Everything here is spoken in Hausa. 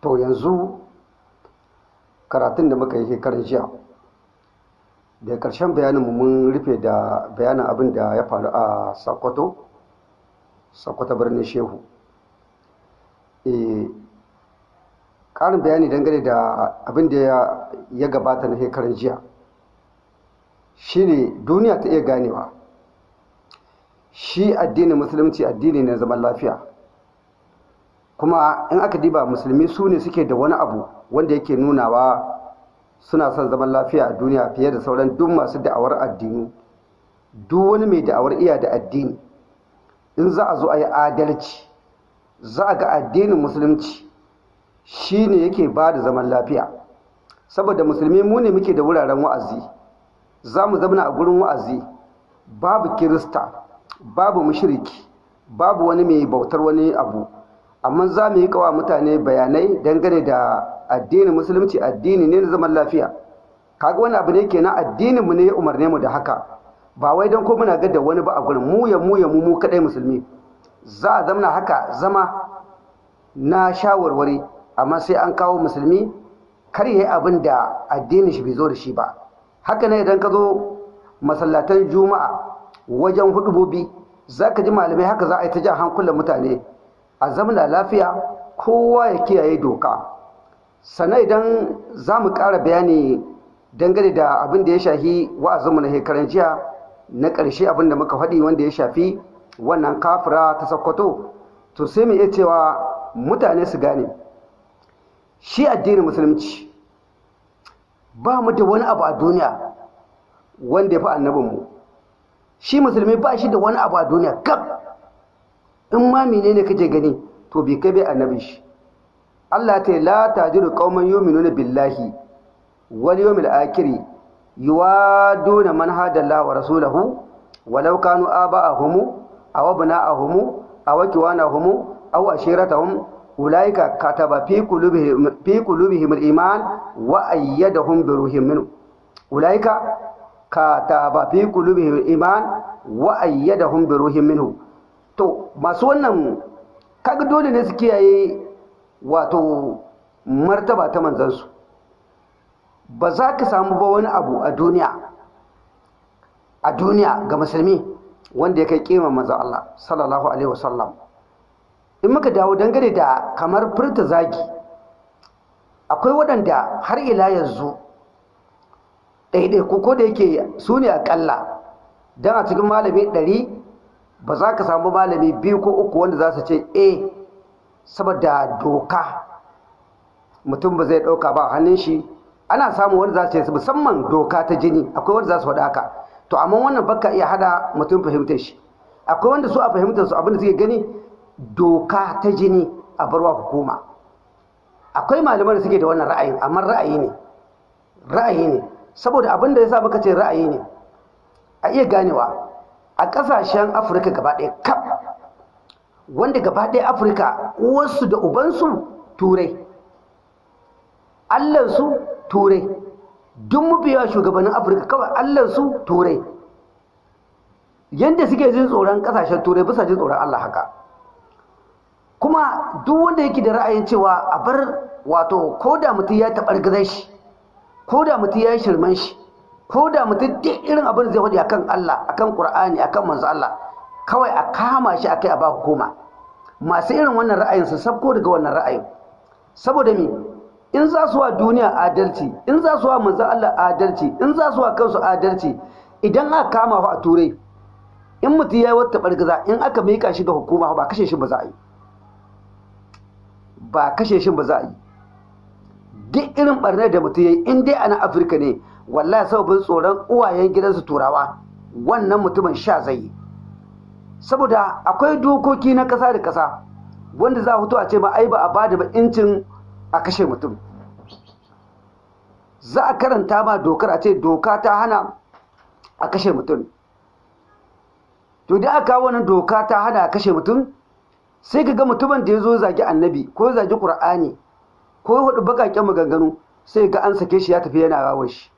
to yanzu karatun da muka yi shekarar jiya da ƙarshen bayaninmu mun rufe da bayanin abin da ya faru a sokoto sokoto birnin shehu. Ƙarin bayani dangane da abin da ya gabata na shekarar jiya. Shine duniya ta iya ganewa. Shi addinin musulunci addini na zaman lafiya. Kuma in aka diba musulmi su ne suke da wani abu wanda yake nunawa suna son zaman lafiya a duniya fiye da sauran duk masu da'awar addini. Duk wani mai da'awar iya da addini in za a zo a yi adalci za a ga addinin musulunci shi ne yake ba da zaman lafiya. Saboda musulmi mu ne muke da wuraren wa'azi za mu zamana a gurin wa'azi babu kirista babu mushriki babu wani mai bautar wani abu. Amma za mu yi kawa mutane bayanai dangane da addinin musulunci addini ne na zaman lafiya. Kaga wani abu ne kenan addinin mu ne ya umarne mu da haka. Ba wai don ko muna ga da wani ba a gurin mu ya mu ya mu mu kadai musulmi. Za a zamana haka zama na shawarwari amma sai an kawo musulmi kar yi abin da addinin shi bai zo da shi ba. Haka ne idan ka zo masallatan juma'a wajen hudubobi za ka ji malamai haka za a yi ta jan hankulan mutane. A zamana lafiya kowa ya kiyaye doka. Sannan idan za mu ƙara bayani dangane da abin da ya shafi wa'azinmu na shekaran jiya na ƙarshe abin da muka faɗi wanda ya shafi wannan kafira ta sakkwato to sai mu iya cewa mutane su gane. Shi addinin musulunci ba mu da wani abu a duniya wanda ya fi annabinmu. Shi musulmi ba shi da wani abu a duniya kaf in ma menene kake gani to bai kai bai annabin shi. Allah ta la tajiru qauman yu'minuna billahi wal yawmil akhir yuwaduna man hada wa rasulahu walau kanu aba'ahum aw abna'ahum aw kiwanahum aw ashiratahum ulaika kataba fi fi qulubihim al-iman wa ayyadahum bi ruhin minhu. Ulaika kataba fi qulubihim al-iman wa ayyadahum bi ruhin minhu. Masu wannan kaga dole ne su kiyaye wato martaba ta manzansu. Ba za ka samu ba wani abu a duniya a duniya ga musulmi wanda ya kai kima manzan Allah sallallahu alaihi wasallam. In muka dawo dangane da kamar furta zagi akwai waɗanda har ila yanzu ɗaiɗai ko da yake su ne aƙalla don a cikin malami ɗari ba za ka samu malami biyu ko uku wanda za su ce e saboda doka mutum ba zai ɗauka ba hannun shi. Ana samu wanda za su ce musamman doka ta jini akwai wanda za su faɗa haka. To amma wannan baka iya hada mutum fahimtar shi. Akwai wanda su a fahimtar su abin da suke gani doka ta jini a barwa hukuma. Akwai malaman da suke da wannan ra'ayin amma ra'ayi ne ra'ayi ne. Saboda abin da ya sa muka ce ra'ayi ne a iya ganewa. A ƙasashen afirka gaba ɗaya kaf. Wanda gaba ɗaya afirka uwarsu da ubansu turai. Allansu turai. Duk mafiya shugabannin afirka kawai allansu turai. Yadda suke jin tsoron ƙasashen turai bisa jin tsoron allah haka. Kuma duk wanda yake da ra'ayin cewa a bar wato ko da mutum ya taɓar gizai shi ko da mutum ya yi shirman shi ko da mutum duk irin abin da zai faɗi akan Allah akan Qur'ani akan manzo Allah kawai a kama shi akai a ba hukuma. Masu irin wannan ra'ayin su sabko daga wannan ra'ayin. Saboda me? In za su wa duniya adalci in za su wa manzo Allah adalci in za su wa kansu adalci idan aka kama fa a turai in mutum ya yi wata bargaza in aka mika shi ga hukuma ba kashe shi ba za a yi. Ba kashe shi ba za a yi. Duk irin barnar da mutum ya yi in dai a nan afirka ne wallahi sababin tsoron uwayen gidansu turawa wannan mutumin sha zai saboda akwai dokoki na ƙasa da ƙasa wanda za a fito a ce ma ai ba a ba da ba incin a kashe mutum. Za a karanta ma dokar a ce doka ta hana a kashe mutum. To da aka wannan doka ta hana a kashe mutum sai ka ga mutumin da ya zo zagi annabi ko zagi ƙur'ani ko huɗu bakaƙen maganganu sai ga an sake shi ya tafi yana rawar shi.